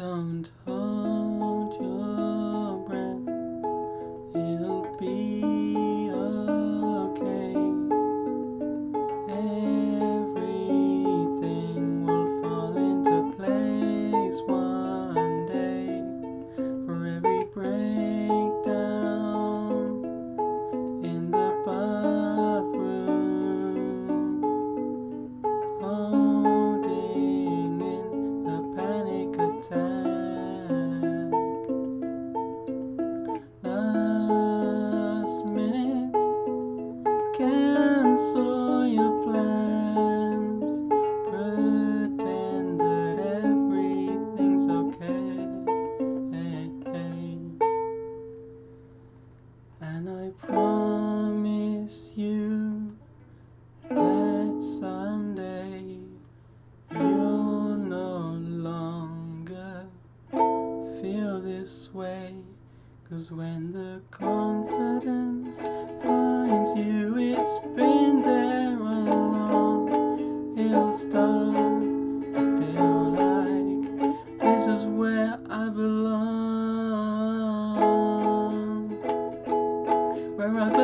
Don't hold. this way. Cause when the confidence finds you, it's been there along. It'll start to feel like this is where I belong. Where I belong.